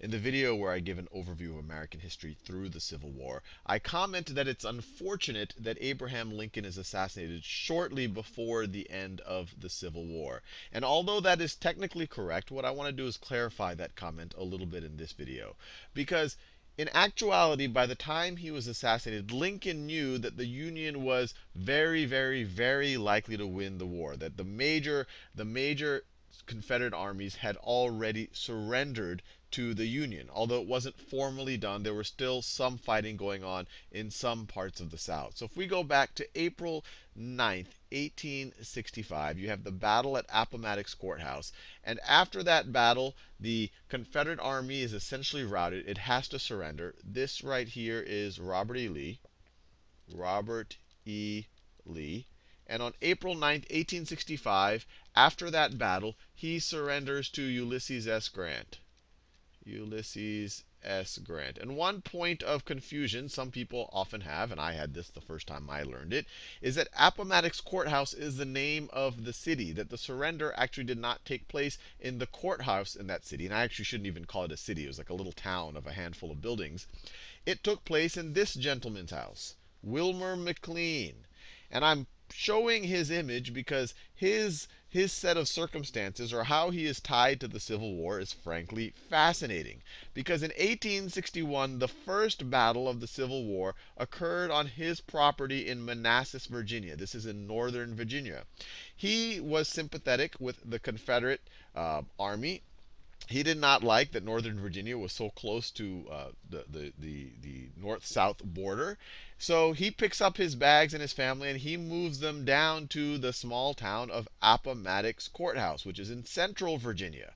in the video where I give an overview of American history through the Civil War, I comment that it's unfortunate that Abraham Lincoln is assassinated shortly before the end of the Civil War. And although that is technically correct, what I want to do is clarify that comment a little bit in this video. Because in actuality, by the time he was assassinated, Lincoln knew that the Union was very, very, very likely to win the war. That the major, the major Confederate armies had already surrendered to the Union. Although it wasn't formally done, there was still some fighting going on in some parts of the South. So if we go back to April 9th, 1865, you have the battle at Appomattox Courthouse. And after that battle, the Confederate Army is essentially routed. It has to surrender. This right here is Robert E. Lee. Robert E. Lee. And on April 9, 1865, after that battle, he surrenders to Ulysses S. Grant. Ulysses S. Grant. And one point of confusion some people often have, and I had this the first time I learned it, is that Appomattox Courthouse is the name of the city, that the surrender actually did not take place in the courthouse in that city. And I actually shouldn't even call it a city, it was like a little town of a handful of buildings. It took place in this gentleman's house, Wilmer McLean. And I'm showing his image because his his set of circumstances or how he is tied to the Civil War is frankly fascinating. Because in 1861, the first battle of the Civil War occurred on his property in Manassas, Virginia. This is in northern Virginia. He was sympathetic with the Confederate uh, Army he did not like that Northern Virginia was so close to uh, the, the, the, the north-south border. So he picks up his bags and his family and he moves them down to the small town of Appomattox Courthouse, which is in central Virginia.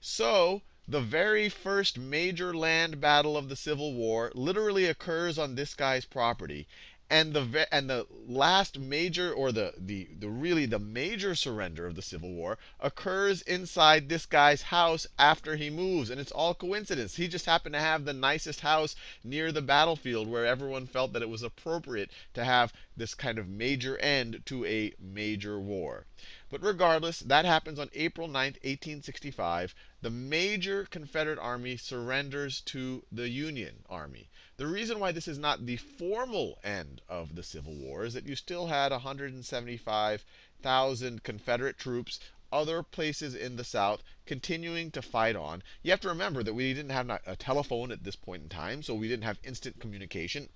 So the very first major land battle of the Civil War literally occurs on this guy's property and the and the last major or the, the the really the major surrender of the Civil War occurs inside this guy's house after he moves and it's all coincidence. He just happened to have the nicest house near the battlefield where everyone felt that it was appropriate to have this kind of major end to a major war. But regardless, that happens on April 9th, 1865. The major Confederate army surrenders to the Union army. The reason why this is not the formal end of the Civil War is that you still had 175,000 Confederate troops other places in the South continuing to fight on. You have to remember that we didn't have a telephone at this point in time, so we didn't have instant communication.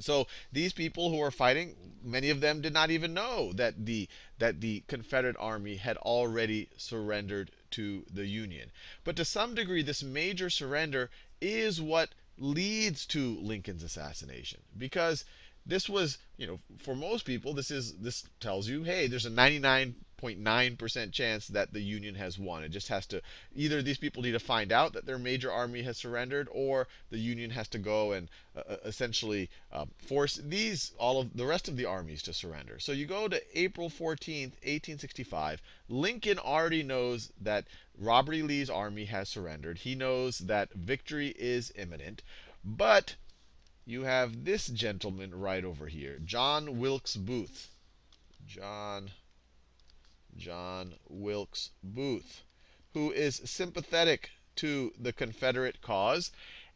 So these people who were fighting, many of them did not even know that the that the Confederate army had already surrendered to the Union. But to some degree, this major surrender is what leads to Lincoln's assassination because this was, you know, for most people, this is this tells you, hey, there's a 99.9% chance that the Union has won. It just has to either these people need to find out that their major army has surrendered, or the Union has to go and uh, uh essentially uh, force these all of the rest of the armies to surrender. So you go to April 14th, 1865. Lincoln already knows that Robert E. Lee's army has surrendered. He knows that victory is imminent. But you have this gentleman right over here, John Wilkes Booth. John John Wilkes Booth, who is sympathetic to the Confederate cause.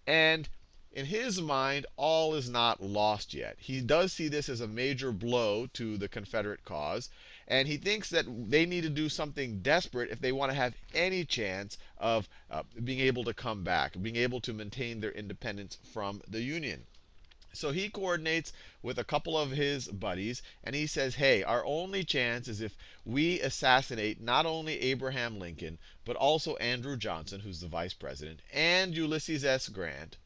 And in his mind, all is not lost yet. He does see this as a major blow to the Confederate cause. And he thinks that they need to do something desperate if they want to have any chance of uh, being able to come back, being able to maintain their independence from the Union. So he coordinates with a couple of his buddies, and he says, hey, our only chance is if we assassinate not only Abraham Lincoln, but also Andrew Johnson, who's the vice president, and Ulysses S. Grant,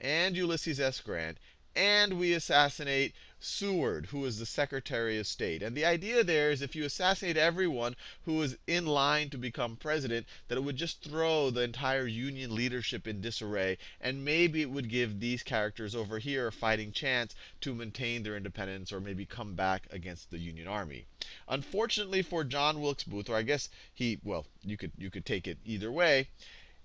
and Ulysses S. Grant, and we assassinate Seward, who is the Secretary of State. And the idea there is if you assassinate everyone who is in line to become president, that it would just throw the entire Union leadership in disarray, and maybe it would give these characters over here a fighting chance to maintain their independence or maybe come back against the Union Army. Unfortunately for John Wilkes Booth, or I guess he, well, you could you could take it either way.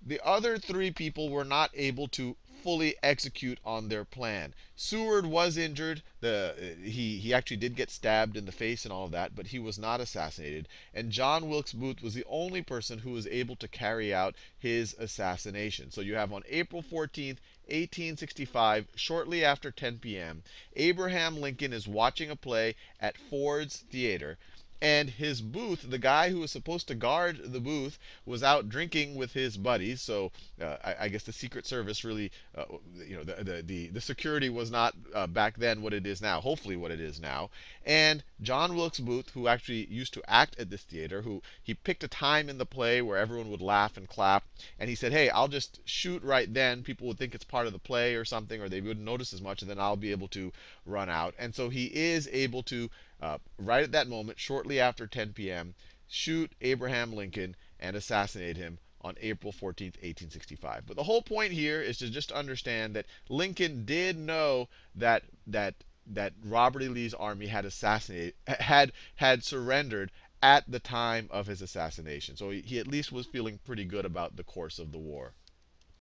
The other three people were not able to fully execute on their plan. Seward was injured. The, uh, he, he actually did get stabbed in the face and all of that, but he was not assassinated. And John Wilkes Booth was the only person who was able to carry out his assassination. So you have on April 14th, 1865, shortly after 10 p.m., Abraham Lincoln is watching a play at Ford's Theater and his booth, the guy who was supposed to guard the booth, was out drinking with his buddies. So uh, I, I, guess the Secret Service really, uh, you know, the, the, the, the, security was not uh, back then what it is now, hopefully what it is now. And John Wilkes Booth, who actually used to act at this theater, who he picked a time in the play where everyone would laugh and clap, and he said, hey, I'll just shoot right then. People would think it's part of the play or something, or they wouldn't notice as much, and then I'll be able to run out. And so he is able to uh, right at that moment, shortly after 10 p.m., shoot Abraham Lincoln and assassinate him on April 14, 1865. But the whole point here is to just understand that Lincoln did know that that that Robert E. Lee's army had assassinated had had surrendered at the time of his assassination. So he, he at least was feeling pretty good about the course of the war.